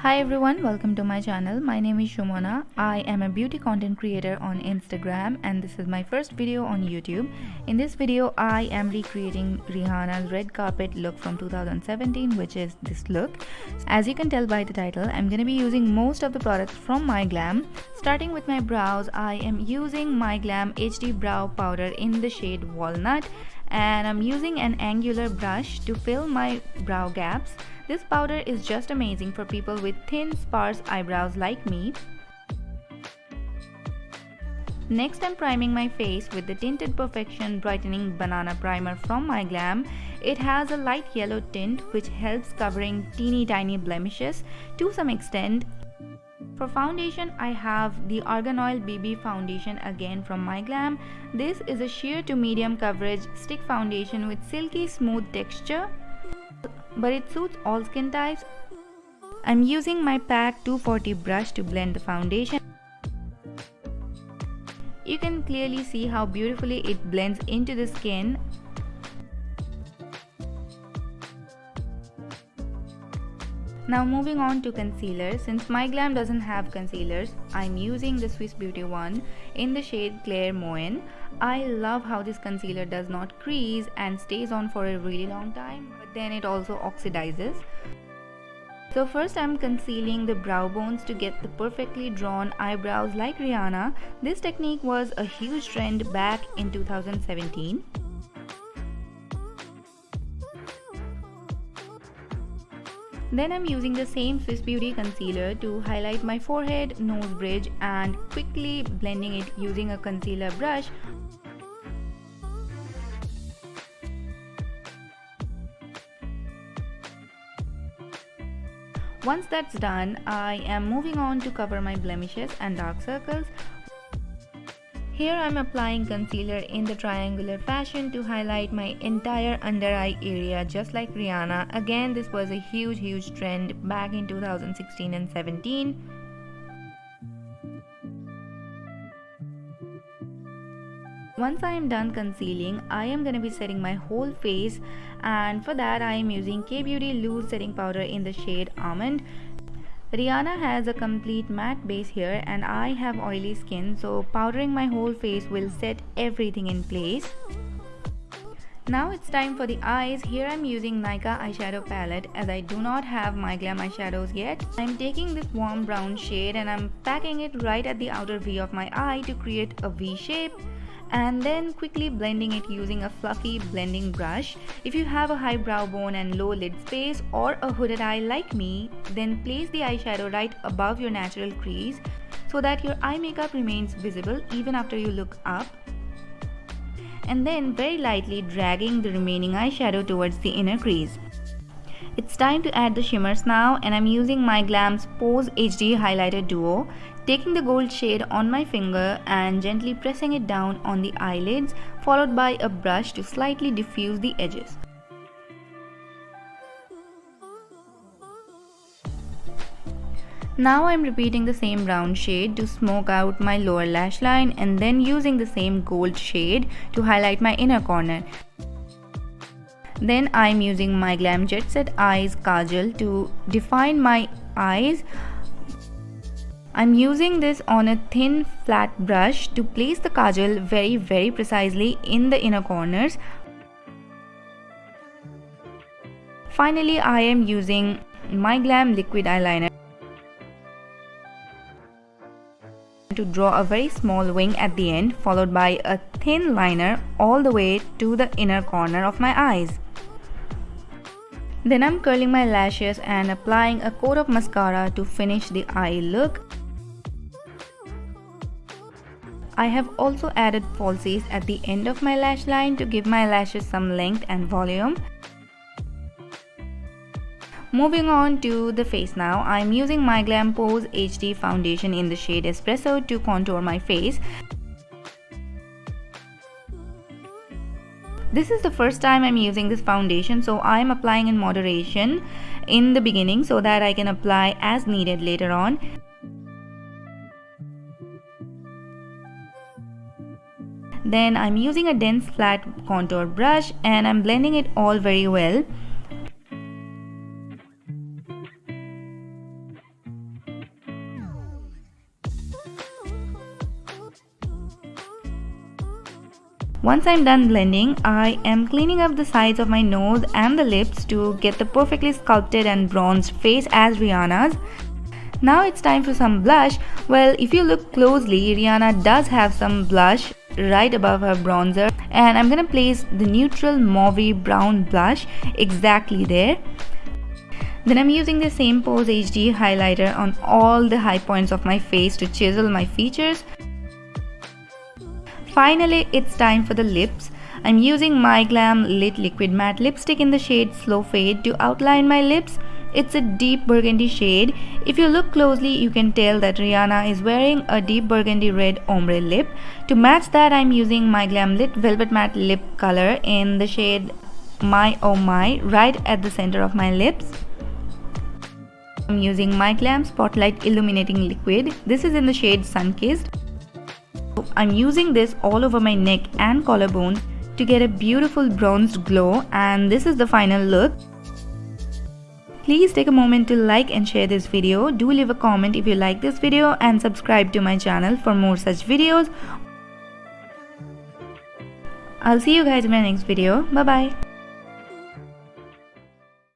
Hi everyone, welcome to my channel. My name is Shumona. I am a beauty content creator on Instagram and this is my first video on YouTube. In this video, I am recreating Rihanna's red carpet look from 2017 which is this look. As you can tell by the title, I'm going to be using most of the products from MyGlamm. Starting with my brows, I am using MyGlamm HD Brow Powder in the shade Walnut and I'm using an angular brush to fill my brow gaps. This powder is just amazing for people with thin sparse eyebrows like me. Next I'm priming my face with the Tinted Perfection Brightening Banana Primer from MyGlamm. It has a light yellow tint which helps covering teeny tiny blemishes to some extent for foundation, I have the Argan Oil BB foundation again from MyGlamm. This is a sheer to medium coverage stick foundation with silky smooth texture, but it suits all skin types. I'm using my pack 240 brush to blend the foundation. You can clearly see how beautifully it blends into the skin Now moving on to concealer, since MyGlamm doesn't have concealers, I'm using the Swiss Beauty one in the shade Claire Moen. I love how this concealer does not crease and stays on for a really long time, but then it also oxidizes. So first I'm concealing the brow bones to get the perfectly drawn eyebrows like Rihanna. This technique was a huge trend back in 2017. Then I'm using the same Swiss Beauty concealer to highlight my forehead, nose bridge and quickly blending it using a concealer brush. Once that's done, I am moving on to cover my blemishes and dark circles here I'm applying concealer in the triangular fashion to highlight my entire under eye area just like Rihanna. Again this was a huge huge trend back in 2016 and 17. Once I am done concealing, I am going to be setting my whole face and for that I am using Kay Beauty Loose Setting Powder in the shade Almond. Rihanna has a complete matte base here and I have oily skin so powdering my whole face will set everything in place. Now it's time for the eyes. Here I'm using Nykaa eyeshadow palette as I do not have MyGlamm eyeshadows yet. I'm taking this warm brown shade and I'm packing it right at the outer V of my eye to create a V shape and then quickly blending it using a fluffy blending brush. If you have a high brow bone and low lid space or a hooded eye like me, then place the eyeshadow right above your natural crease so that your eye makeup remains visible even after you look up. And then very lightly dragging the remaining eyeshadow towards the inner crease. It's time to add the shimmers now and I'm using MyGlamm's Pose HD Highlighter Duo taking the gold shade on my finger and gently pressing it down on the eyelids followed by a brush to slightly diffuse the edges. Now I'm repeating the same brown shade to smoke out my lower lash line and then using the same gold shade to highlight my inner corner. Then I'm using MyGlamm Jet Set Eyes Kajal to define my eyes I'm using this on a thin flat brush to place the kajal very very precisely in the inner corners. Finally, I am using MyGlamm liquid eyeliner to draw a very small wing at the end followed by a thin liner all the way to the inner corner of my eyes. Then I'm curling my lashes and applying a coat of mascara to finish the eye look. I have also added falsies at the end of my lash line to give my lashes some length and volume. Moving on to the face now, I'm using MyGlamm Pose HD foundation in the shade Espresso to contour my face. This is the first time I'm using this foundation so I'm applying in moderation in the beginning so that I can apply as needed later on. Then I'm using a dense flat contour brush and I'm blending it all very well. Once I'm done blending, I am cleaning up the sides of my nose and the lips to get the perfectly sculpted and bronzed face as Rihanna's. Now it's time for some blush. Well, if you look closely, Rihanna does have some blush right above her bronzer and I'm gonna place the neutral mauve brown blush exactly there. Then I'm using the same Pose HD highlighter on all the high points of my face to chisel my features. Finally, it's time for the lips. I'm using MyGlamm Lit Liquid Matte Lipstick in the shade Slow Fade to outline my lips. It's a deep burgundy shade. If you look closely, you can tell that Rihanna is wearing a deep burgundy red ombre lip. To match that, I'm using MyGlamm Lit Velvet Matte Lip Color in the shade My Oh My right at the center of my lips. I'm using MyGlamm Spotlight Illuminating Liquid. This is in the shade Sunkissed. I'm using this all over my neck and collarbone to get a beautiful bronzed glow and this is the final look. Please take a moment to like and share this video. Do leave a comment if you like this video and subscribe to my channel for more such videos. I'll see you guys in my next video. Bye bye.